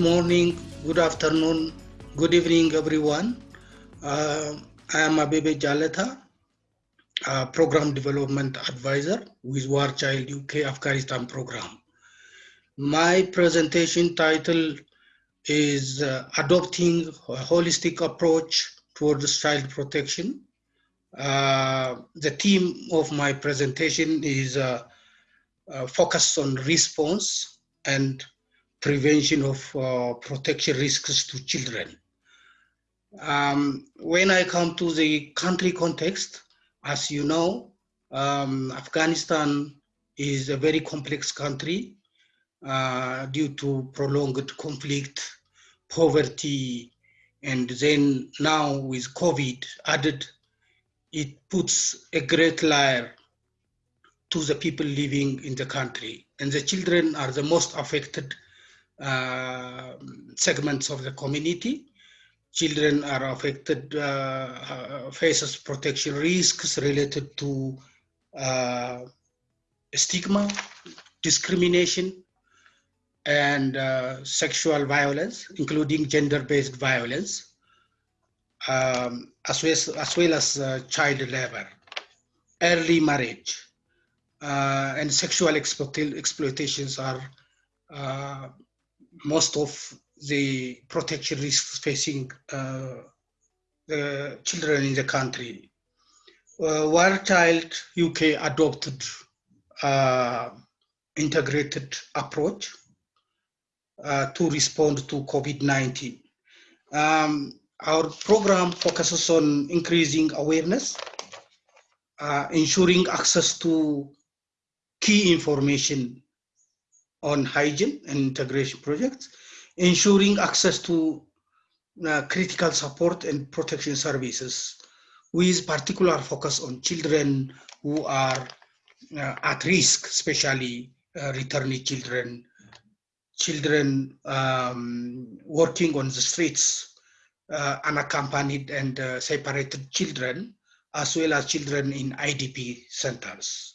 morning, good afternoon, good evening, everyone. Uh, I am Abebe Jaleta, Program Development Advisor with War Child UK Afghanistan Program. My presentation title is uh, Adopting a Holistic Approach towards Child Protection. Uh, the theme of my presentation is uh, uh, focused on response and prevention of uh, protection risks to children. Um, when I come to the country context, as you know, um, Afghanistan is a very complex country uh, due to prolonged conflict, poverty, and then now with COVID added, it puts a great layer to the people living in the country. And the children are the most affected segments of the community. Children are affected, uh, uh, faces protection risks related to uh, stigma, discrimination, and uh, sexual violence, including gender-based violence, um, as, well as, as well as uh, child labor, early marriage, and sexual exploitations are most of the protection risks facing uh, the children in the country. Uh, Child UK adopted uh, integrated approach uh, to respond to COVID-19. Um, our program focuses on increasing awareness, uh, ensuring access to key information on hygiene and integration projects, ensuring access to uh, critical support and protection services with particular focus on children who are uh, at risk, especially uh, returning children, children um, working on the streets, uh, unaccompanied and uh, separated children, as well as children in IDP centers.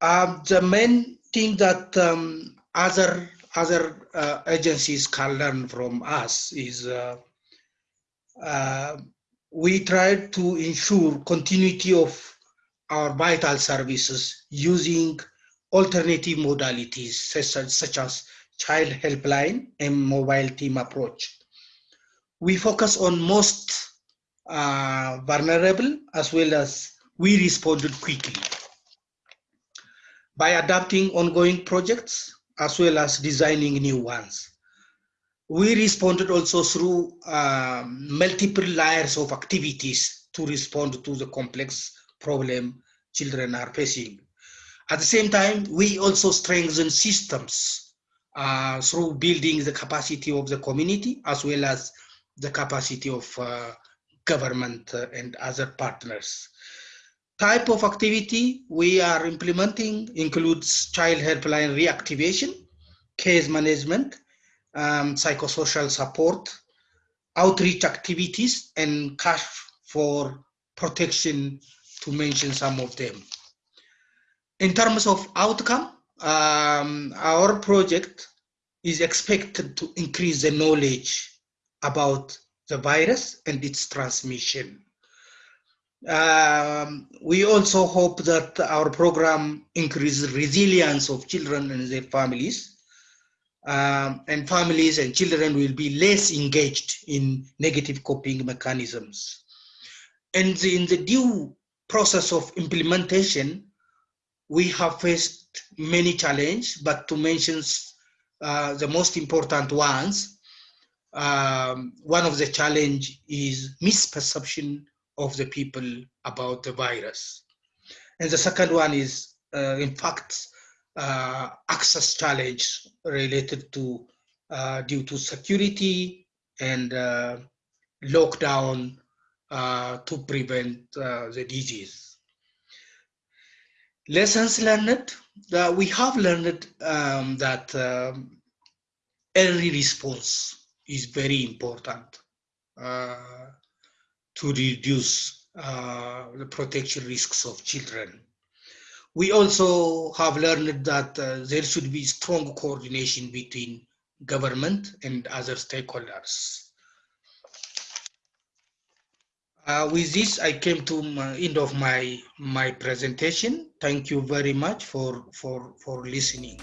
The main thing that um, other other uh, agencies can learn from us is uh, uh, we try to ensure continuity of our vital services using alternative modalities such as, such as child helpline and mobile team approach. We focus on most uh, vulnerable as well as we responded quickly by adapting ongoing projects as well as designing new ones. We responded also through um, multiple layers of activities to respond to the complex problem children are facing. At the same time, we also strengthen systems uh, through building the capacity of the community as well as the capacity of uh, government and other partners. Type of activity we are implementing includes child helpline reactivation, case management, um, psychosocial support, outreach activities, and cash for protection, to mention some of them. In terms of outcome, um, our project is expected to increase the knowledge about the virus and its transmission. Um, we also hope that our program increases resilience of children and their families. Um, and families and children will be less engaged in negative coping mechanisms. And the, in the due process of implementation, we have faced many challenges, but to mention uh, the most important ones, um, one of the challenge is misperception of the people about the virus. And the second one is, uh, in fact, uh, access challenge related to uh, due to security and uh, lockdown uh, to prevent uh, the disease. Lessons learned, we have learned um, that um, early response is very important to reduce uh, the protection risks of children. We also have learned that uh, there should be strong coordination between government, and other stakeholders. Uh, with this, I came to the end of my, my presentation. Thank you very much for, for, for listening.